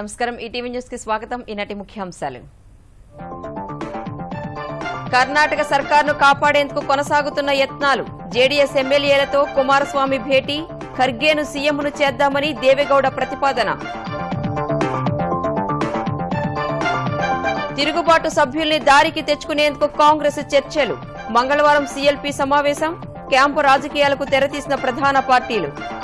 నమస్కారం. ఈటీవీ న్యూస్కి స్వాగతం ఈనాటి ముఖ్యాంశాలు. కర్ణాటక సర్కార్ను కాపాడేందుకు కొనసాగుతున్న యత్నాలు. జేడీఎస్ ఎమ్మెల్యేలతో కుమారస్వామి భేటీ. ఖర్గేను సీఎంను చేద్దామని దేవేగౌడ ప్రతిపాదన. తిరుగుబాటు సభ్యుల్ని దారికి తెచ్చుకునేందుకు కాంగ్రెస్ చర్చలు. మంగళవారం సీఎల్పీ సమావేశం. క్యాంపు రాజకీయాలకు తెరతీసిన ప్రధాన పార్టీలు.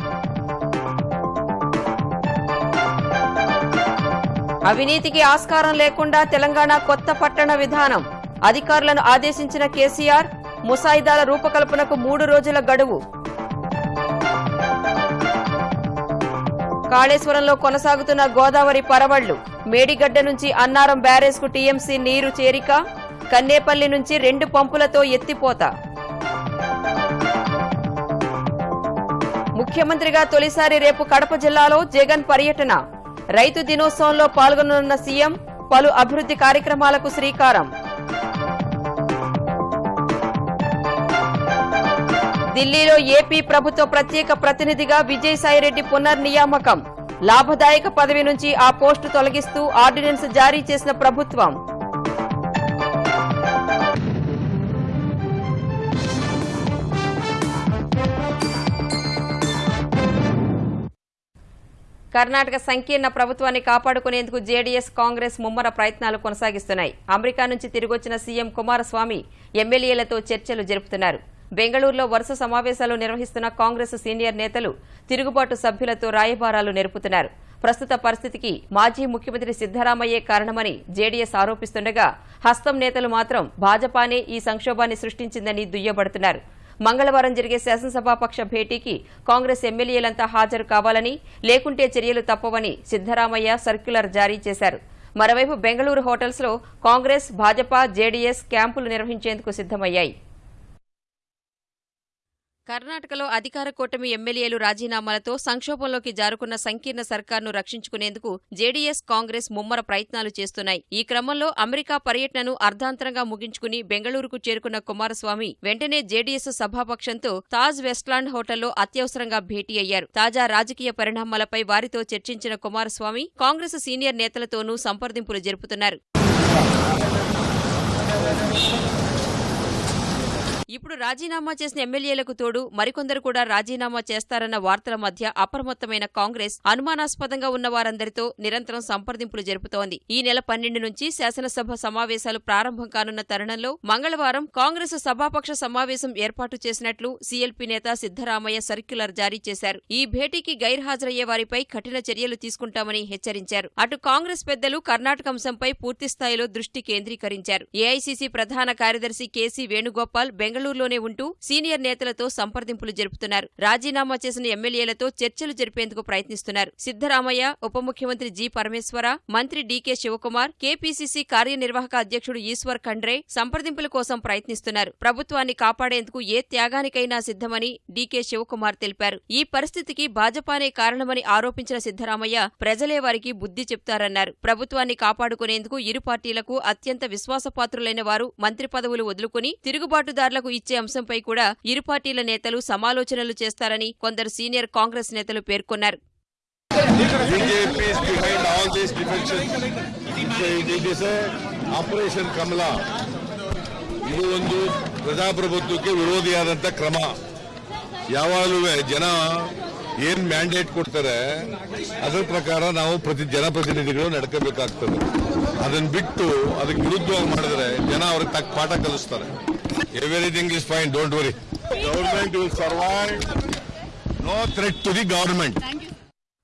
అవినీతికి ఆస్కారం లేకుండా తెలంగాణ కొత్త పట్టణ విధానం. అధికారులను ఆదేశించిన కేసీఆర్ ముసాయిదాల రూపకల్పనకు మూడు రోజుల గడువు. కాళేశ్వరంలో కొనసాగుతున్న గోదావరి పరవళ్ళు మేడిగడ్డ నుంచి అన్నారం బ్యారేజ్కు టీఎంసీ నీరు చేరిక కన్నేపల్లి నుంచి రెండు పంపులతో ఎత్తిపోత. ముఖ్యమంత్రిగా తొలిసారి రేపు కడప జిల్లాలో జగన్ పర్యటన. రైతు దినోత్సవంలో పాల్గొననున్న సీఎం పలు అభివృద్ధి కార్యక్రమాలకు శ్రీకారం. ఢిల్లీలో ఏపీ ప్రభుత్వ ప్రత్యేక ప్రతినిధిగా విజయసాయిరెడ్డి పునర్నియామకం. లాభదాయక పదవి నుంచి ఆ పోస్టు తొలగిస్తూ ఆర్డినెన్స్ జారీ చేసిన ప్రభుత్వం. కర్ణాటక సంకీర్ణ ప్రభుత్వాన్ని కాపాడుకునేందుకు జేడీఎస్ కాంగ్రెస్ ముమ్మర ప్రయత్నాలు కొనసాగిస్తున్నాయి. అమెరికా నుంచి తిరిగొచ్చిన సీఎం కుమారస్వామి ఎమ్మెల్యేలతో చర్చలు జరుపుతున్నారు. బెంగళూరులో వరుస సమావేశాలు నిర్వహిస్తున్న కాంగ్రెస్ సీనియర్ నేతలు తిరుగుబాటు సభ్యులతో రాయబారాలు నెరుపుతున్నారు. ప్రస్తుత పరిస్థితికి మాజీ ముఖ్యమంత్రి సిద్దరామయ్యే కారణమని జేడీఎస్ ఆరోపిస్తుండగా హస్తం నేతలు మాత్రం భాజపానే ఈ సంక్షోభాన్ని సృష్టించిందని దుయ్యబడుతున్నారు. మంగళవారం జరిగే శాసనసభాపక్ష భేటీకి కాంగ్రెస్ ఎమ్మెల్యేలంతా హాజరు కావాలని లేకుంటే చర్యలు తప్పవని సిద్దరామయ్య సర్క్యులర్ జారీ చేశారు. మరోవైపు బెంగళూరు హోటల్స్లో కాంగ్రెస్ భాజపా జేడీఎస్ క్యాంపులు నిర్వహించేందుకు సిద్దమయ్యాయి కర్ణాటకలో అధికార కూటమి ఎమ్మెల్యేలు రాజీనామాలతో సంక్షోభంలోకి జారుకున్న సంకీర్ణ సర్కార్ను రక్షించుకునేందుకు జేడీఎస్ కాంగ్రెస్ ముమ్మర ప్రయత్నాలు చేస్తున్నాయి. ఈ క్రమంలో అమెరికా పర్యటనను అర్ధాంతరంగా ముగించుకుని బెంగళూరుకు చేరుకున్న కుమారస్వామి వెంటనే జేడీఎస్ సభాపక్షంతో తాజ్ వెస్ట్లాండ్ హోటల్లో అత్యవసరంగా భేటీ అయ్యారు. తాజా రాజకీయ పరిణామాలపై వారితో చర్చించిన కుమారస్వామి కాంగ్రెస్ సీనియర్ నేతలతోనూ సంప్రదింపులు జరుపుతున్నారు. ఇప్పుడు రాజీనామా చేసిన ఎమ్మెల్యేలకు తోడు మరికొందరు కూడా రాజీనామా చేస్తారన్న వార్తల మధ్య అప్రమత్తమైన కాంగ్రెస్ అనుమానాస్పదంగా ఉన్న వారందరితో నిరంతరం సంప్రదింపులు జరుపుతోంది. ఈ నెల పన్నెండు నుంచి శాసనసభ సమావేశాలు ప్రారంభం కానున్న తరుణంలో మంగళవారం కాంగ్రెస్ సభాపక్ష సమావేశం ఏర్పాటు చేసినట్లు సీఎల్పీ నేత సిద్దరామయ్య సర్క్యులర్ జారీ చేశారు. ఈ భేటీకి గైర్హాజరయ్యే వారిపై కఠిన చర్యలు తీసుకుంటామని హెచ్చరించారు. అటు కాంగ్రెస్ పెద్దలు కర్ణాటక అంశంపై పూర్తిస్థాయిలో దృష్టి కేంద్రీకరించారు. ఏఐసీసీ ప్రధాన కార్యదర్శి కేసీ వేణుగోపాల్ బెంగళూరులోనే ఉంటూ సీనియర్ నేతలతో సంప్రదింపులు జరుపుతున్నారు. రాజీనామా చేసిన ఎమ్మెల్యేలతో చర్చలు జరిపేందుకు ప్రయత్నిస్తున్నారు. సిద్దరామయ్య ఉప ముఖ్యమంత్రి జి. పరమేశ్వర మంత్రి డీకే శివకుమార్ కేపీసీసీ కార్యనిర్వాహక అధ్యక్షుడు ఈశ్వర్ ఖండ్రే సంప్రదింపుల కోసం ప్రయత్నిస్తున్నారు. ప్రభుత్వాన్ని కాపాడేందుకు ఏ త్యాగానికైనా సిద్ధమని డీకే శివకుమార్ తెలిపారు. ఈ పరిస్థితికి భాజపానే కారణమని ఆరోపించిన సిద్దరామయ్య ప్రజలే వారికి బుద్ధి చెప్తారన్నారు. ప్రభుత్వాన్ని కాపాడుకునేందుకు ఇరు పార్టీలకు అత్యంత విశ్వాసపాత్రులైన వారు మంత్రి పదవులు వదులుకుని తిరుగుబాటుదారులకు ఇచ్చే అంశంపై కూడా ఇరు పార్టీల నేతలు సమాలోచనలు చేస్తారని కొందరు సీనియర్ కాంగ్రెస్ నేతలు పేర్కొన్నారు BJP is behind all these defections. So it is a operation Kamala ಇದು ಒಂದು ಪ್ರಜಾಪ್ರಭುತ್ವಕ್ಕೆ ವಿರೋಧಿಯಾದಂಥ ಕ್ರಮ ಯಾವಾಗಲೂ ಜನ ಏನ್ ಮ್ಯಾಂಡೇಟ್ ಕೊಡ್ತಾರೆ ಅದರ ಪ್ರಕಾರ ನಾವು ಪ್ರತಿ ಜನಪ್ರತಿನಿಧಿಗಳು ನಡ್ಕೋಬೇಕಾಗ್ತದೆ ಅದನ್ನ ಬಿಟ್ಟು ಅದಕ್ಕೆ ವಿರುದ್ಧವಾಗಿ ಮಾಡಿದ್ರೆ ಜನ ಅವ್ರಿಗೆ ತಕ್ಕ ಪಾಠ ಕಲಿಸ್ತಾರೆ Everything is fine, don't worry. Government will survive. No threat to the government.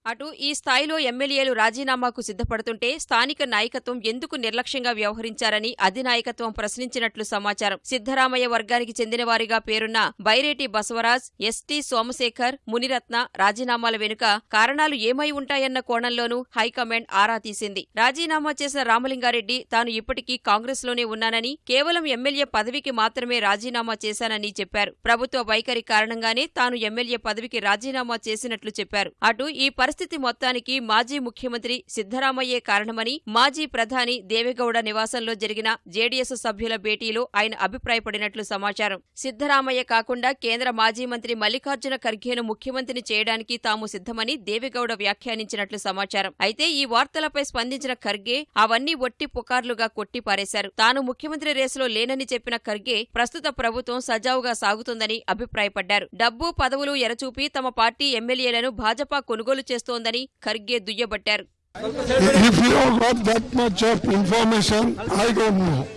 అటు ఈ స్థాయిలో ఎమ్మెల్యేలు రాజీనామాకు సిద్ధపడుతుంటే స్థానిక నాయకత్వం ఎందుకు నిర్లక్ష్యంగా వ్యవహరించారని అధినాయకత్వం ప్రశ్నించినట్లు సమాచారం. సిద్ధరామయ్య వర్గానికి చెందిన వారిగా పేరున్న బైరేటి బసవరాజ్ ఎస్టీ సోమశేఖర్ మునిరత్న రాజీనామాల వెనుక కారణాలు ఏమై ఉంటాయన్న కోణంలోనూ హైకమాండ్ ఆరా తీసింది. రాజీనామా చేసిన రామలింగారెడ్డి తాను ఇప్పటికీ కాంగ్రెస్లోనే ఉన్నానని కేవలం ఎమ్మెల్యే పదవికి మాత్రమే రాజీనామా చేశానని చెప్పారు. ప్రభుత్వ వైఖరి కారణంగానే తాను ఎమ్మెల్యే పదవికి రాజీనామా చేసినట్లు చెప్పారు. అటు ఈ పరిస్థితి మొత్తానికి మాజీ ముఖ్యమంత్రి సిద్ధరామయ్యే కారణమని మాజీ ప్రధాని దేవేగౌడ నివాసంలో జరిగిన జేడీఎస్ సభ్యుల భేటీలో ఆయన అభిప్రాయపడినట్లు సమాచారం. సిద్దరామయ్య కాకుండా కేంద్ర మాజీ మంత్రి మల్లికార్జున ఖర్గేను ముఖ్యమంత్రిని చేయడానికి తాము సిద్ధమని దేవేగౌడ వ్యాఖ్యానించినట్లు సమాచారం. అయితే ఈ వార్తలపై స్పందించిన ఖర్గే అవన్నీ ఒట్టి పుకార్లుగా కొట్టిపారేశారు. తాను ముఖ్యమంత్రి రేసులో లేనని చెప్పిన ఖర్గే ప్రస్తుత ప్రభుత్వం సజావుగా సాగుతుందని అభిప్రాయపడ్డారు. డబ్బు పదవులు ఎరచూపి తమ పార్టీ ఎమ్మెల్యేలను భాజపా కొనుగోలు చేస్తోందని ఖర్గే దుయ్యబట్టారు If you have got that much of information, I don't know.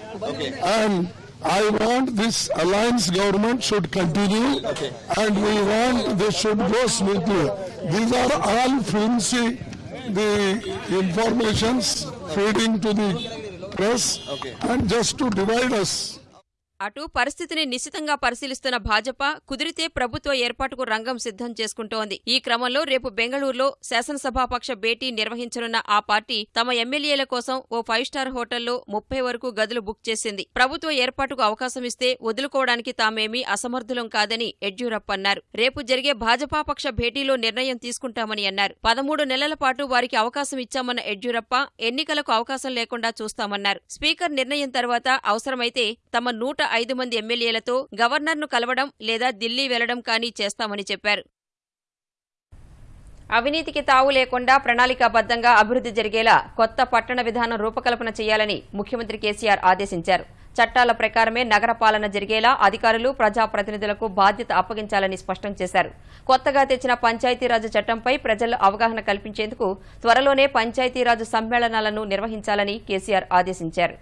And I want this alliance government should continue and we want this should go smoothly. These are all flimsy, the informations feeding to the press and just to divide us. అటు పరిస్థితిని నిశితంగా పరిశీలిస్తున్న భాజపా కుదిరితే ప్రభుత్వ ఏర్పాటుకు రంగం సిద్ధం చేసుకుంటోంది. ఈ క్రమంలో రేపు బెంగళూరులో శాసనసభాపక్ష భేటీ నిర్వహించనున్న ఆ పార్టీ తమ ఎమ్మెల్యేల కోసం ఓ ఫైవ్ స్టార్ హోటల్లో ముప్పై వరకు గదులు బుక్ చేసింది. ప్రభుత్వ ఏర్పాటుకు అవకాశం ఇస్తే వదులుకోవడానికి తామేమీ అసమర్థులం కాదని యడ్యూరప్ప అన్నారు. రేపు జరిగే భాజపా పక్ష భేటీలో నిర్ణయం తీసుకుంటామని అన్నారు. పదమూడు నెలల పాటు వారికి అవకాశం ఇచ్చామన్న యడ్యూరప్ప ఎన్నికలకు అవకాశం లేకుండా చూస్తామన్నారు. స్పీకర్ నిర్ణయం తర్వాత అవసరమైతే తమ నూట ఐదు మంది ఎమ్మెల్యేలతో గవర్నర్ను కలవడం లేదా ఢిల్లీ వెళ్ళడం కానీ చేస్తామని చెప్పారు. అవినీతికి తావు లేకుండా ప్రణాళికాబద్ధంగా అభివృద్ధి జరిగేలా కొత్త పట్టణ విధానం రూపకల్పన చేయాలని ముఖ్యమంత్రి కేసీఆర్ ఆదేశించారు. చట్టాల ప్రకారమే నగర పాలన జరిగేలా అధికారులు ప్రజాప్రతినిధులకు బాధ్యత అప్పగించాలని స్పష్టం చేశారు. కొత్తగా తెచ్చిన పంచాయతీరాజ్ చట్టంపై ప్రజల్లో అవగాహన కల్పించేందుకు త్వరలోనే పంచాయతీరాజ్ సమ్మేళనాలను నిర్వహించాలని కేసీఆర్ ఆదేశించారు.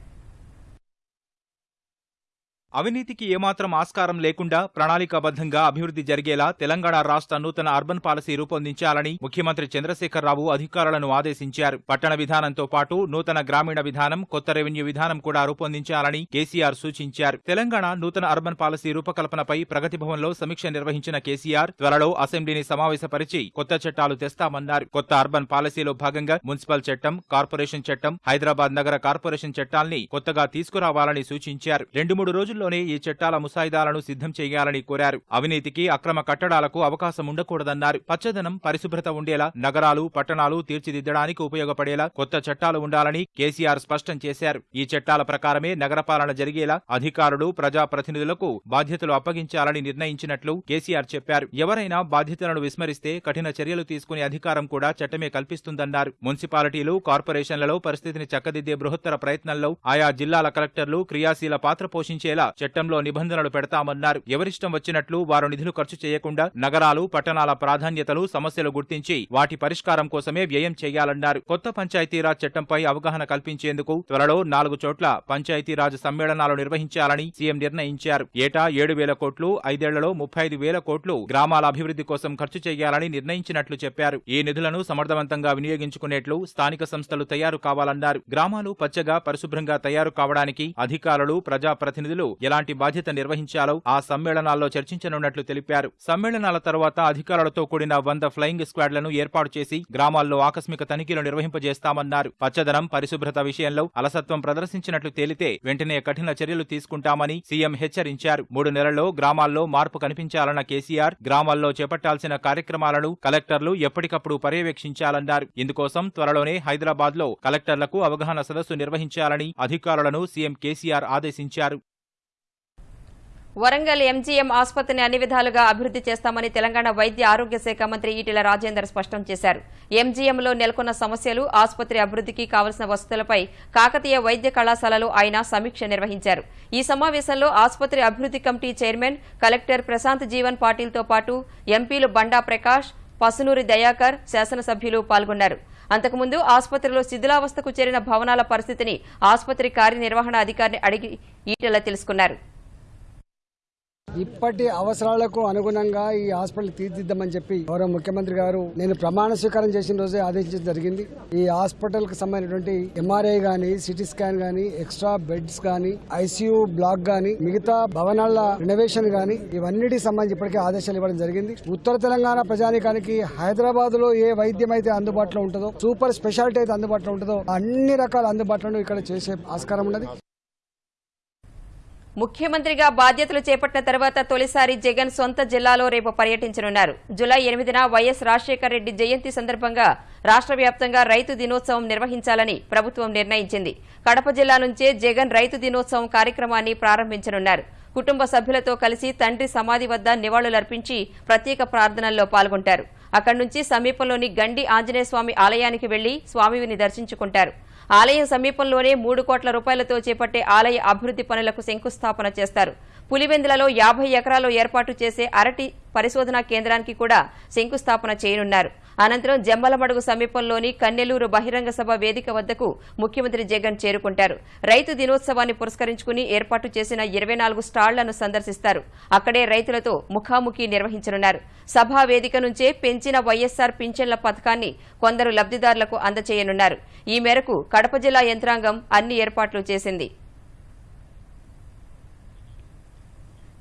అవినీతికి ఏమాత్రం ఆస్కారం లేకుండా ప్రణాళికాబద్ధంగా అభివృద్ధి జరిగేలా తెలంగాణ రాష్ట్ర నూతన అర్బన్ పాలసీ రూపొందించాలని ముఖ్యమంత్రి చంద్రశేఖరరావు అధికారులను ఆదేశించారు. పట్టణ విధానంతో పాటు నూతన గ్రామీణ విధానం కొత్త రెవెన్యూ విధానం కూడా రూపొందించాలని కేసీఆర్ సూచించారు. తెలంగాణ నూతన అర్బన్ పాలసీ రూపకల్పనపై ప్రగతి భవన్లో సమీక్ష నిర్వహించిన కేసీఆర్ త్వరలో అసెంబ్లీని సమావేశపరిచి కొత్త చట్టాలు తెస్తామన్నారు. కొత్త అర్బన్ పాలసీలో భాగంగా మున్సిపల్ చట్టం కార్పొరేషన్ చట్టం హైదరాబాద్ నగర కార్పొరేషన్ చట్టాల్ని కొత్తగా తీసుకురావాలని సూచించారు. రెండు మూడు రోజుల్లోనే ఈ చట్టాల ముసాయిదాలను సిద్ధం చేయాలని కోరారు. అవినీతికి అక్రమ కట్టడాలకు అవకాశం ఉండకూడదన్నారు. పచ్చదనం పరిశుభ్రత ఉండేలా నగరాలు పట్టణాలు తీర్చిదిద్దడానికి ఉపయోగపడేలా కొత్త చట్టాలు ఉండాలని కేసీఆర్ స్పష్టం చేశారు. ఈ చట్టాల ప్రకారమే నగరపాలన జరిగేలా అధికారులు ప్రజాప్రతినిధులకు బాధ్యతలు అప్పగించాలని నిర్ణయించినట్లు కేసీఆర్ చెప్పారు. ఎవరైనా బాధ్యతలను విస్మరిస్తే కఠిన చర్యలు తీసుకునే అధికారం కూడా చట్టమే కల్పిస్తుందన్నారు. మున్సిపాలిటీలు కార్పొరేషన్లలో పరిస్థితిని చక్కదిద్దే బృహత్తర ప్రయత్నంలో ఆయా జిల్లాల కలెక్టర్లు క్రియాశీల పాత్ర పోషించేలా చట్టంలో నిబంధనలు పెడతామన్నారు. ఎవరిష్టం వచ్చినట్లు వారు నిధులు ఖర్చు చేయకుండా నగరాలు పట్టణాల ప్రాధాన్యతలు సమస్యలు గుర్తించి వాటి పరిష్కారం కోసమే వ్యయం చేయాలన్నారు. కొత్త పంచాయతీరాజ్ చట్టంపై అవగాహన కల్పించేందుకు త్వరలో నాలుగు చోట్ల పంచాయతీరాజ్ సమ్మేళనాలు నిర్వహించాలని సీఎం నిర్ణయించారు. ఏటా ఏడు వేల కోట్లు ఐదేళ్ళలో ముప్పై ఐదు వేల కోట్లు గ్రామాల అభివృద్ధి కోసం ఖర్చు చేయాలని నిర్ణయించినట్లు చెప్పారు. ఈ నిధులను సమర్థవంతంగా వినియోగించుకునేట్లు స్థానిక సంస్థలు తయారు కావాలన్నారు. గ్రామాలు పచ్చగా పరిశుభ్రంగా తయారు కావడానికి అధికారులు ప్రజాప్రతినిధులు ఎలాంటి బాధ్యత నిర్వహించాలో ఆ సమ్మేళనాల్లో చర్చించనున్నట్లు తెలిపారు. సమ్మేళనాల తర్వాత అధికారులతో కూడిన వంద ఫ్లయింగ్ స్క్వాడ్లను ఏర్పాటు చేసి గ్రామాల్లో ఆకస్మిక తనిఖీలు నిర్వహింపజేస్తామన్నారు. పచ్చదనం పరిశుభ్రత విషయంలో అలసత్వం ప్రదర్శించినట్లు తేలితే వెంటనే కఠిన చర్యలు తీసుకుంటామని సీఎం హెచ్చరించారు. మూడు నెలల్లో గ్రామాల్లో మార్పు కనిపించాలన్న కేసీఆర్ గ్రామాల్లో చేపట్టాల్సిన కార్యక్రమాలను కలెక్టర్లు ఎప్పటికప్పుడు పర్యవేక్షించాలన్నారు. ఇందుకోసం త్వరలోనే హైదరాబాద్లో కలెక్టర్లకు అవగాహన సదస్సు నిర్వహించాలని అధికారులను సీఎం కేసీఆర్ ఆదేశించారు. వరంగల్ ఎంజీఎం ఆసుపత్రిని అన్ని విధాలుగా అభివృద్ధి చేస్తామని తెలంగాణ వైద్య ఆరోగ్య శాఖ మంత్రి ఈటెల రాజేందర్ స్పష్టం చేశారు. ఎంజీఎంలో నెలకొన్న సమస్యలు ఆసుపత్రి అభివృద్ధికి కావలసిన వసతులపై కాకతీయ వైద్య కళాశాలలో ఆయన సమీక్ష నిర్వహించారు. ఈ సమావేశంలో ఆసుపత్రి అభివృద్ధి committee chairman collector Prashanth Jeevan పాటిల్తో పాటు ఎంపీలు బండా ప్రకాష్ పసునూరి దయాకర్ శాసనసభ్యులు పాల్గొన్నారు. అంతకుముందు ఆసుపత్రిలో శిథిలావస్థకు చేరిన భవనాల పరిస్థితిని ఆసుపత్రి కార్యనిర్వహణ అధికారిని అడిగి ఈటెల తెలుసుకున్నారు. ఇప్పటి అవసరాలకు అనుగుణంగా ఈ హాస్పిటల్ తీర్చిద్దామని చెప్పి గౌరవ ముఖ్యమంత్రి గారు నేను ప్రమాణ స్వీకారం చేసిన రోజే ఆదేశించడం జరిగింది. ఈ హాస్పిటల్కు సంబంధించినటువంటి ఎంఆర్ఐ గాని సిటీ స్కాన్ గాని ఎక్స్ట్రా బెడ్స్ గాని ఐసీయూ బ్లాక్ గాని మిగతా భవనాల రినోవేషన్ గాని ఇవన్నిటికి సంబంధించి ఇప్పటికే ఆదేశాలు ఇవ్వడం జరిగింది. ఉత్తర తెలంగాణ ప్రజానికానికి హైదరాబాద్లో ఏ వైద్యం అయితే అందుబాటులో ఉంటుందో సూపర్ స్పెషాలిటీ అయితే అందుబాటులో ఉంటుందో అన్ని రకాల అందుబాటులో ఇక్కడ చేసే ఆస్కారం ఉన్నది. ముఖ్యమంత్రిగా బాధ్యతలు చేపట్టిన తర్వాత తొలిసారి జగన్ సొంత జిల్లాలో రేపు పర్యటించనున్నారు. జులై ఎనిమిదిన వైఎస్ రాజశేఖర రెడ్డి జయంతి సందర్భంగా రాష్ట్ర వ్యాప్తంగా రైతు దినోత్సవం నిర్వహించాలని ప్రభుత్వం నిర్ణయించింది. కడప జిల్లా నుంచే జగన్ రైతు దినోత్సవం కార్యక్రమాన్ని ప్రారంభించనున్నారు. కుటుంబ సభ్యులతో కలిసి తండ్రి సమాధి వద్ద నివాళులర్పించి ప్రత్యేక ప్రార్థనల్లో పాల్గొంటారు. అక్కడి నుంచి సమీపంలోని గండి ఆంజనేయస్వామి ఆలయానికి వెళ్ళి స్వామివిని దర్శించుకుంటారు. ఆలయం సమీపంలోనే మూడు కోట్ల రూపాయలతో చేపట్టే ఆలయ అభివృద్ది పనులకు శంకుస్థాపన చేస్తారు. పులివెందులలో యాభై ఎకరాల్లో ఏర్పాటు చేసే అరటి పరిశోధనా కేంద్రానికి కూడా శంకుస్థాపన చేయనున్నారు. అనంతరం జమ్మలమడుగు సమీపంలోని కన్నెలూరు బహిరంగ సభ వేదిక వద్దకు ముఖ్యమంత్రి జగన్ చేరుకుంటారు. రైతు దినోత్సవాన్ని పురస్కరించుకుని ఏర్పాటు చేసిన ఇరవై నాలుగు స్టాళ్ళను సందర్శిస్తారు. అక్కడే రైతులతో ముఖాముఖి నిర్వహించనున్నారు. సభా వేదిక నుంచే పెంచిన వైఎస్సార్ పింఛన్ల పథకాన్ని కొందరు లబ్దిదారులకు అందచేయనున్నారు. ఈ మేరకు కడప జిల్లా యంత్రాంగం అన్ని ఏర్పాట్లు చేసింది.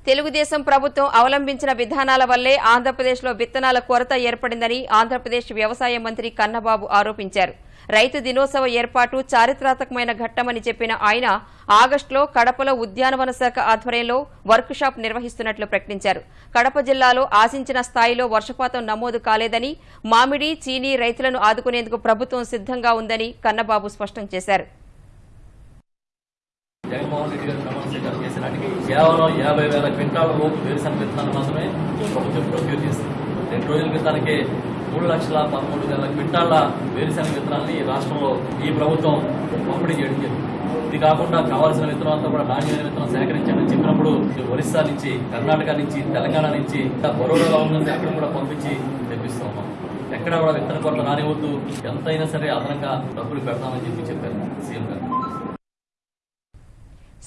తెలుగుదేశం ప్రభుత్వం అవలంబించిన విధానాల వల్లే ఆంధ్రప్రదేశ్లో విత్తనాల కొరత ఏర్పడిందని ఆంధ్రప్రదేశ్ వ్యవసాయ మంత్రి కన్నబాబు ఆరోపించారు. రైతు దినోత్సవ ఏర్పాటు చారిత్రాత్మకమైన ఘట్టమని చెప్పిన ఆయన ఆగస్టులో కడపలో ఉద్యానవన శాఖ ఆధ్వర్యంలో వర్క్ షాప్ నిర్వహిస్తున్నట్లు ప్రకటించారు. కడప జిల్లాలో ఆశించిన స్థాయిలో వర్షపాతం నమోదు కాలేదని మామిడి చీనీ రైతులను ఆదుకునేందుకు ప్రభుత్వం సిద్ధంగా ఉందని కన్నబాబు స్పష్టం చేశారు. నాటికి కేవలం యాభై వేల క్వింటాల లోపు వేరుశనగ విత్తనాలు మాత్రమే ప్రభుత్వం ప్రొక్యూర్ చేసింది. రెండు రోజుల క్రితానికే మూడు లక్షల పదమూడు వేల క్వింటాల వేరుశనగ విత్తనాలని ఈ రాష్ట్రంలో ఈ ప్రభుత్వం పంపిణీ చేయడం జరిగింది. ఇది కాకుండా కావాల్సిన విత్తనం అంతా కూడా నాణ్యమైన విత్తనం సేకరించాలని చెప్పినప్పుడు ఒరిస్సా నుంచి కర్ణాటక నుంచి తెలంగాణ నుంచి ఇంకా బరోడాలో ఉన్నది అక్కడ కూడా పంపించి తెప్పిస్తూ ఉన్నాం ఎక్కడ కూడా విత్తన కొరత రానివద్దు. ఎంతైనా సరే అదనంగా డబ్బులు పెడతామని చెప్పి చెప్పారు సీఎం గారు.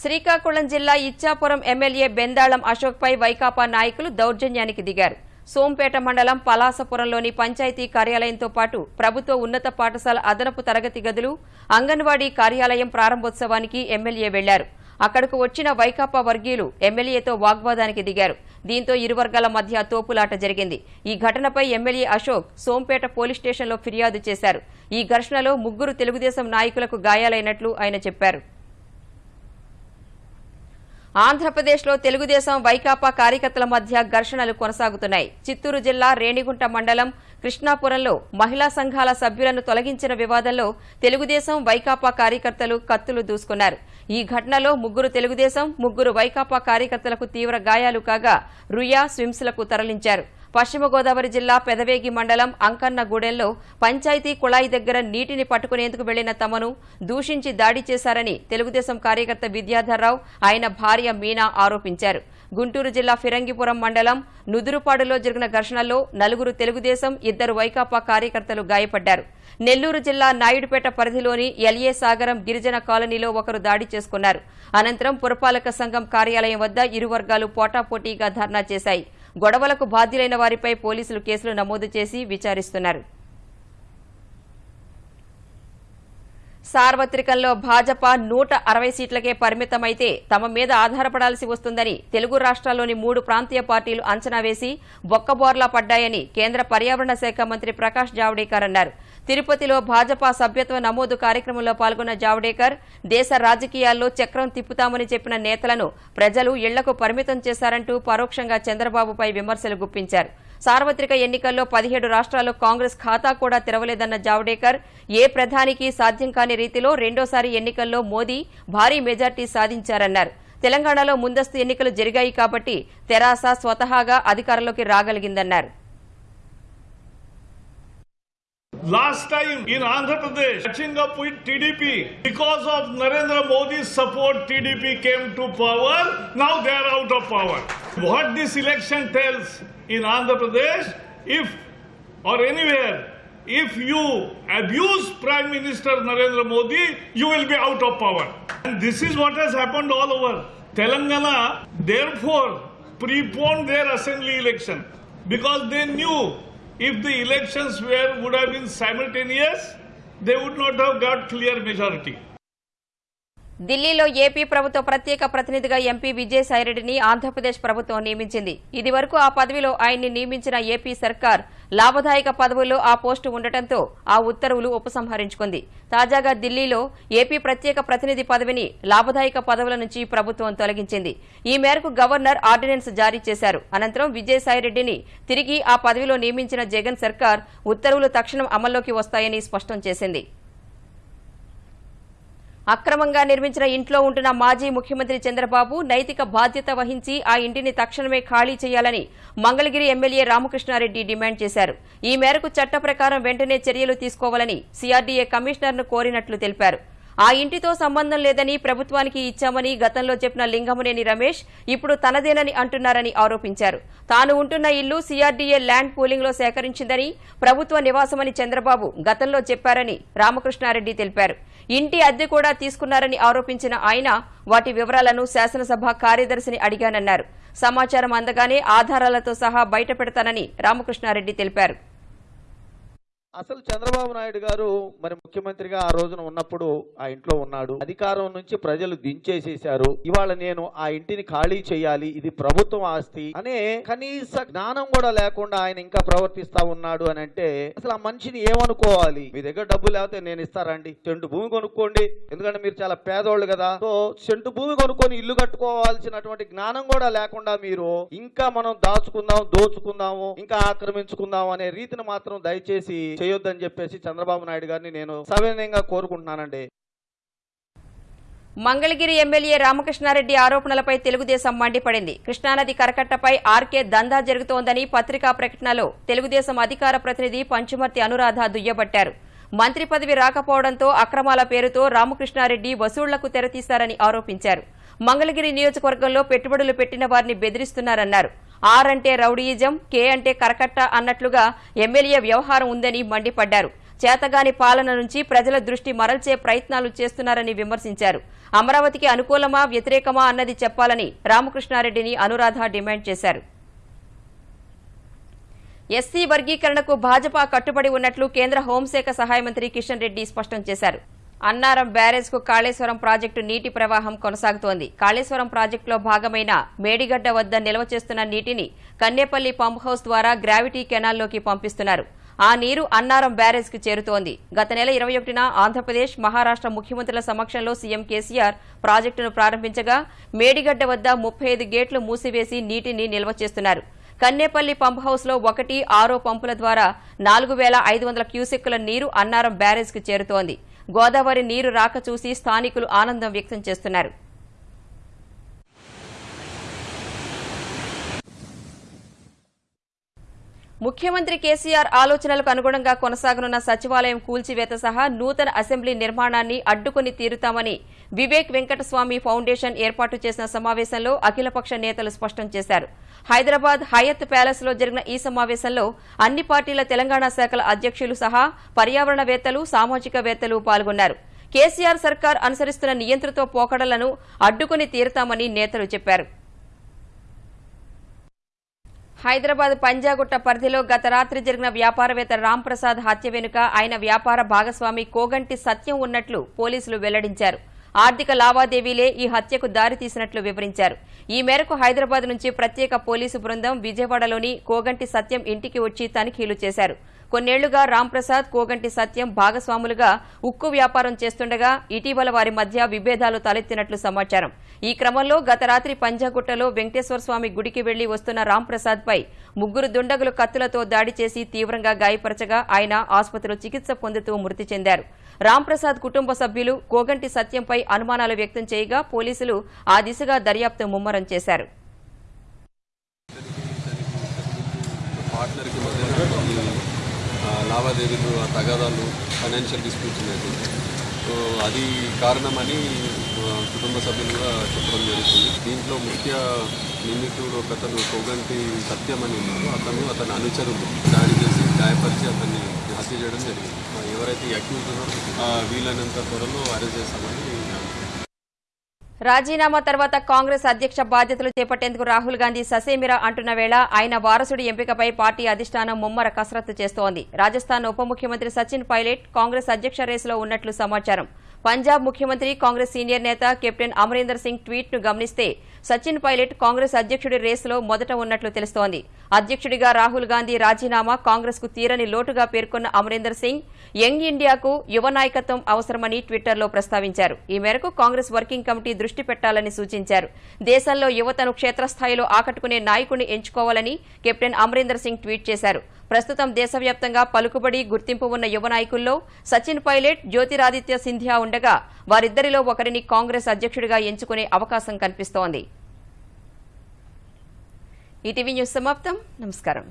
శ్రీకాకుళం జిల్లా ఇచ్చాపురం ఎమ్మెల్యే బెందాళం అశోక్పై వైకాపా నాయకులు దౌర్జన్యానికి దిగారు. సోంపేట మండలం పలాసపురంలోని పంచాయతీ కార్యాలయంతో పాటు ప్రభుత్వ ఉన్నత పాఠశాల అదనపు తరగతి గదులు అంగన్వాడీ కార్యాలయం ప్రారంభోత్సవానికి ఎమ్మెల్యే వెళ్ళారు. అక్కడకు వచ్చిన వైకాపా వర్గీయులు ఎమ్మెల్యేతో వాగ్వాదానికి దిగారు. దీంతో ఇరు వర్గాల మధ్య తోపులాట జరిగింది. ఈ ఘటనపై ఎమ్మెల్యే అశోక్ సోంపేట పోలీస్ స్టేషన్లో ఫిర్యాదు చేశారు. ఈ ఘర్షణలో ముగ్గురు తెలుగుదేశం నాయకులకు గాయాలైనట్లు ఆయన చెప్పారు. ఆంధ్రప్రదేశ్లో తెలుగుదేశం వైకాపా కార్యకర్తల మధ్య ఘర్షణలు కొనసాగుతున్నాయి. చిత్తూరు జిల్లా రేణిగుంట మండలం కృష్ణాపురంలో మహిళా సంఘాల సభ్యులను తొలగించిన వివాదంలో తెలుగుదేశం వైకాపా కార్యకర్తలు కత్తులు దూసుకున్నారు. ఈ ఘటనలో ముగ్గురు తెలుగుదేశం ముగ్గురు వైకాపా కార్యకర్తలకు తీవ్ర గాయాలు కాగా రుయా స్విమ్స్లకు తరలించారు. పశ్చిమ గోదావరి జిల్లా పెదవేగి మండలం అంకన్నగూడెంలో పంచాయతీ కుళాయి దగ్గర నీటిని పట్టుకునేందుకు వెళ్ళిన తమను దూషించి దాడి చేశారని తెలుగుదేశం కార్యకర్త విద్యాధర్రావు ఆయన భార్య మీనా ఆరోపించారు. గుంటూరు జిల్లా ఫిరంగిపురం మండలం నుదురుపాడులో జరిగిన ఘర్షణలో నలుగురు తెలుగుదేశం ఇద్దరు వైకాపా కార్యకర్తలు గాయపడ్డారు. నెల్లూరు జిల్లా నాయుడుపేట పరిధిలోని ఎల్ఏ సాగరం గిరిజన కాలనీలో ఒకరు దాడి చేసుకున్నారు. అనంతరం పురపాలక సంఘం కార్యాలయం వద్ద ఇరు వర్గాలు పోటాపోటీగా ధర్నా చేశాయి. గొడవలకు బాధ్యులైన వారిపై పోలీసులు కేసులు నమోదు చేసి విచారిస్తున్నారు. సార్వత్రికంలో భాజపా నూట అరవై సీట్లకే పరిమితమైతే తమ మీద ఆధారపడాల్సి వస్తుందని తెలుగు రాష్ట్రాల్లోని మూడు ప్రాంతీయ పార్టీలు అంచనా వేసి బొక్కబోర్లా పడ్డాయని కేంద్ర పర్యావరణ శాఖ మంత్రి ప్రకాష్ జావడేకర్ అన్నారు. తిరుపతిలో భాజపా సభ్యత్వ నమోదు కార్యక్రమంలో పాల్గొన్న జావడేకర్ దేశ రాజకీయాల్లో చక్రం తిప్పుతామని చెప్పిన నేతలను ప్రజలు ఇళ్ళకు పరిమితం చేశారంటూ పరోక్షంగా చంద్రబాబుపై విమర్శలు గుప్పించారు. సార్వత్రిక ఎన్నికల్లో పదిహేడు రాష్ట్రాల్లో కాంగ్రెస్ ఖాతా కూడా తెరవలేదన్న జావడేకర్ ఏ ప్రధానికి సాధ్యం కాని రీతిలో రెండోసారి ఎన్నికల్లో మోదీ భారీ మెజార్టీ సాధించారన్నారు. తెలంగాణలో ముందస్తు ఎన్నికలు జరిగాయి కాబట్టి తెరాస స్వతహాగా అధికారంలోకి రాగలిగిందన్నారు. Last time in Andhra Pradesh, catching up with TDP, because of Narendra Modi's support, TDP came to power. Now they are out of power. What this election tells in Andhra Pradesh, if or anywhere, if you abuse Prime Minister Narendra Modi, you will be out of power. And this is what has happened all over. Telangana, therefore, preponed their assembly election because they knew if the elections were would have been simultaneous, they would not have got clear majority. ఢిల్లీలో AP ప్రభుత్వ ప్రత్యేక ప్రతినిధిగా MP విజయసాయిరెడ్డిని Andhra Pradesh ప్రభుత్వం నియమించింది. ఇదివరకు ఆ పదవిలో ఆయన్ని నియమించిన ఏపీ సర్కార్ లాభదాయక పదవుల్లో ఆ పోస్టు ఉండటంతో ఆ ఉత్తర్వులు ఉపసంహరించుకుంది. తాజాగా ఢిల్లీలో ఏపీ ప్రత్యేక ప్రతినిధి పదవిని లాభదాయక పదవుల నుంచి ప్రభుత్వం తొలగించింది. ఈ మేరకు గవర్నర్ ఆర్డినెన్స్ జారీ చేశారు. అనంతరం విజయసాయిరెడ్డిని తిరిగి ఆ పదవిలో నియమించిన జగన్ సర్కార్ ఉత్తర్వులు తక్షణం అమల్లోకి వస్తాయని స్పష్టం చేసింది. అక్రమంగా నిర్మించిన ఇంట్లో ఉంటున్న మాజీ ముఖ్యమంత్రి చంద్రబాబు నైతిక బాధ్యత వహించి ఆ ఇంటిని తక్షణమే ఖాళీ చేయాలని మంగళగిరి ఎమ్మెల్యే రామకృష్ణారెడ్డి డిమాండ్ చేశారు. ఈ మేరకు చట్ట ప్రకారం వెంటనే చర్యలు తీసుకోవాలని సీఆర్డీఏ కమిషనర్ను కోరినట్లు తెలిపారు. ఆ ఇంటితో సంబంధం లేదని ప్రభుత్వానికి ఇచ్చామని గతంలో చెప్పిన లింగమనేని రమేష్ ఇప్పుడు తనదేనని అంటున్నారని ఆరోపించారు. తాను ఉంటున్న ఇల్లు సీఆర్డీఏ ల్యాండ్ పూలింగ్లో సేకరించిందని ప్రభుత్వ నివాసమని చంద్రబాబు గతంలో చెప్పారని రామకృష్ణారెడ్డి తెలిపారు. ఇంటి అద్దె కూడా తీసుకున్నారని ఆరోపించిన ఆయన వాటి వివరాలను శాసనసభ కార్యదర్శిని అడిగానన్నారు. సమాచారం అందగానే ఆధారాలతో సహా బయటపెడతానని రామకృష్ణారెడ్డి తెలిపారు. అసలు చంద్రబాబు నాయుడు గారు మరి ముఖ్యమంత్రిగా ఆ రోజున ఉన్నప్పుడు ఆ ఇంట్లో ఉన్నాడు. అధికారం నుంచి ప్రజలు దించేసేశారు. ఇవాళ నేను ఆ ఇంటిని ఖాళీ చేయాలి ఇది ప్రభుత్వం ఆస్తి అనే కనీస జ్ఞానం కూడా లేకుండా ఆయన ఇంకా ప్రవర్తిస్తా ఉన్నాడు అని అంటే అసలు ఆ మనిషిని ఏమనుకోవాలి? మీ దగ్గర డబ్బు లేకపోతే నేను ఇస్తారండి చెంటు భూమి కొనుక్కోండి. ఎందుకంటే మీరు చాలా పేదోళ్ళు కదా. సో చెంటు భూమి కొనుక్కొని ఇల్లు కట్టుకోవాల్సినటువంటి జ్ఞానం కూడా లేకుండా మీరు ఇంకా మనం దాచుకుందాం దోచుకుందాము ఇంకా ఆక్రమించుకుందాం అనే రీతిని మాత్రం దయచేసి చేయొద్దని చెప్పేసి చంద్రబాబు నాయుడు గారిని నేను సవినయంగా కోరుకుంటున్నానండి. మంగళగిరి ఎమ్మెల్యే రామకృష్ణారెడ్డి ఆరోపణలపై తెలుగుదేశం మండిపడింది. కృష్ణానది కరకట్టపై ఆర్కే దందా జరుగుతోందని పత్రికా ప్రకటనలో తెలుగుదేశం అధికార ప్రతినిధి పంచుమర్తి అనురాధ దుయ్యబట్టారు. మంత్రి పదవి రాకపోవడంతో అక్రమాల పేరుతో రామకృష్ణారెడ్డి వసూళ్ళకు తెరతీశారని ఆరోపించారు. మంగళగిరి నియోజకవర్గంలో పెట్టుబడులు పెట్టిన వారిని బెదిరిస్తున్నారన్నారు. ఆర్ అంటే రౌడీయిజం కే అంటే కరకట్ట అన్నట్లుగా ఎమ్మెల్యే వ్యవహారం ఉందని మండిపడ్డారు. చేతగాని పాలన నుంచి ప్రజల దృష్టి మరల్చే ప్రయత్నాలు చేస్తున్నారని విమర్శించారు. అమరావతికి అనుకూలమా వ్యతిరేకమా అన్నది చెప్పాలని రామకృష్ణారెడ్డిని అనురాధ డిమాండ్ చేశారు. ఎస్సీ వర్గీకరణకు భాజపా కట్టుబడి ఉన్నట్లు కేంద్ర హోంశాఖ సహాయ మంత్రి కిషన్ రెడ్డి స్పష్టం చేశారు. అన్నారం బ్యారేజ్కు కాళేశ్వరం ప్రాజెక్టు నీటి ప్రవాహం కొనసాగుతోంది. కాళేశ్వరం ప్రాజెక్టులో భాగమైన మేడిగడ్డ వద్ద నిల్వ చేస్తున్న నీటిని కన్నేపల్లి పంప్ హౌస్ ద్వారా గ్రావిటీ కెనాల్లోకి పంపిస్తున్నారు. ఆ నీరు అన్నారం బ్యారేజ్కు చేరుతోంది. గత నెల ఇరవై ఒకటిన ఆంధ్రప్రదేశ్ మహారాష్ట్ర ముఖ్యమంత్రుల సమక్షంలో సీఎం కేసీఆర్ ప్రాజెక్టును ప్రారంభించగా మేడిగడ్డ వద్ద ముప్పై ఐదు గేట్లు మూసివేసి నీటిని నిల్వ చేస్తున్నారు. కన్నేపల్లి పంప్ హౌస్లో ఒకటి ఆరో పంపుల ద్వారా నాలుగు వేల ఐదు వందల క్యూసెక్కుల నీరు అన్నారం బ్యారేజ్కు చేరుతోంది. గోదావరి నీరు రాక చూసి స్థానికులు ఆనందం వ్యక్తం చేస్తున్నారు. ముఖ్యమంత్రి కేసీఆర్ ఆలోచనలకు అనుగుణంగా కొనసాగనున్న సచివాలయం కూల్చివేత సహా నూతన అసెంబ్లీ నిర్మాణాన్ని అడ్డుకుని తీరుతామని వివేక్ వెంకటస్వామి ఫౌండేషన్ ఏర్పాటు చేసిన సమావేశంలో అఖిలపక్ష నేతలు స్పష్టం చేశారు. హైదరాబాద్ హయత్ ప్యాలెస్లో జరిగిన ఈ సమావేశంలో అన్ని పార్టీల తెలంగాణ శాఖల అధ్యక్షులు సహా పర్యావరణవేత్తలు సామాజికవేత్తలు పాల్గొన్నారు. కేసీఆర్ సర్కార్ అనుసరిస్తున్న నియంత్రిత పోకడలను అడ్డుకుని తీరుతామని నేతలు చెప్పారు. హైదరాబాద్ పంజాగుట్ట పరిధిలో గత రాత్రి జరిగిన వ్యాపారవేత్త రాంప్రసాద్ హత్య వెనుక ఆయన వ్యాపార భాగస్వామి కోగంటి సత్యం ఉన్నట్లు పోలీసులు వెల్లడించారు. ఆర్థిక లావాదేవీలే ఈ హత్యకు దారితీసినట్లు వివరించారు. ఈ మేరకు హైదరాబాద్ నుంచి ప్రత్యేక పోలీసు బృందం విజయవాడలోని కోగంటి సత్యం ఇంటికి వచ్చి తనిఖీలు చేశారు. కొన్నేళ్ళుగా రాంప్రసాద్ కోగంటి సత్యం భాగస్వాములుగా ఉక్కు వ్యాపారం చేస్తుండగా ఇటీవల వారి మధ్య విభేదాలు తలెత్తినట్లు సమాచారం. ఈ క్రమంలో గత రాత్రి పంజాగుట్టలో వెంకటేశ్వర స్వామి గుడికి వెళ్ళి వస్తున్న రాంప్రసాద్ పై ముగ్గురు దుండగులు కత్తులతో దాడి చేసి తీవ్రంగా గాయపరచగా ఆయన ఆసుపత్రిలో చికిత్స పొందుతూ మృతి చెందారు. రాంప్రసాద్ కుటుంబ సభ్యులు కోగంటి సత్యంపై అనుమానాలు వ్యక్తం చేయగా పోలీసులు ఆ దిశగా దర్యాప్తు ముమ్మరం చేశారు పార్ట్నర్కి మధ్య ఈ, ఆ, లావాదేవీలు ఆ తగాదాలు ఫైనాన్షియల్ డిస్ప్యూట్స్ ఉన్నాయి. సో అది కారణమని కుటుంబ సభ్యులు కూడా చెప్పడం జరుగుతుంది. దీంట్లో ముఖ్య నిందితుడు ఒకతను కోగంటి సత్యం అని ఉన్నారు. అతను అతని అనుచరులు దాడి చేసి గాయపరిచి అతన్ని హత్య చేయడం జరిగింది. ఎవరైతే అక్యూజ్ ఉన్నారో ఆ, వీలైనంత త్వరలో అరెస్ట్ చేస్తామని రాజీనామా తర్వాత కాంగ్రెస్ అధ్యక్ష బాధ్యతలు చేపట్టేందుకు రాహుల్ గాంధీ ససేమిరా అంటున్న వేళ ఆయన వారసుడి ఎంపికపై పార్టీ అధిష్టానం ముమ్మర కసరత్తు చేస్తోంది. రాజస్థాన్ ఉప ముఖ్యమంత్రి సచిన్ పైలట్ కాంగ్రెస్ అధ్యక్ష రేసులో ఉన్నట్లు సమాచారం. పంజాబ్ ముఖ్యమంత్రి కాంగ్రెస్ సీనియర్ నేత కెప్టెన్ అమరీందర్ సింగ్ ట్వీట్ను గమనిస్తే సచిన్ పైలట్ కాంగ్రెస్ అధ్యక్షుడి రేసులో మొదట ఉన్నట్లు తెలుస్తోంది. అధ్యక్షుడిగా రాహుల్ గాంధీ రాజీనామా కాంగ్రెస్కు తీరని లోటుగా పేర్కొన్న అమరీందర్ సింగ్ యంగ్ ఇండియాకు యువ నాయకత్వం అవసరమని ట్విట్టర్లో ప్రస్తావించారు. ఈ మేరకు కాంగ్రెస్ వర్కింగ్ కమిటీ దృష్టి పెట్టాలని సూచించారు. దేశంలో యువతను క్షేత్రస్థాయిలో ఆకట్టుకునే నాయకుడిని ఎంచుకోవాలని కెప్టెన్ అమరీందర్ సింగ్ ట్వీట్ చేశారు. ప్రస్తుతం దేశవ్యాప్తంగా పలుకుబడి గుర్తింపు ఉన్న యువ నాయకుల్లో సచిన్ పైలట్ జ్యోతిరాదిత్య సింధియా ఉండగా వారిద్దరిలో ఒకరిని కాంగ్రెస్ అధ్యక్షుడిగా ఎంచుకునే అవకాశం కనిపిస్తోంది. ఈటీవీ న్యూస్ సమాప్తం. నమస్కారం.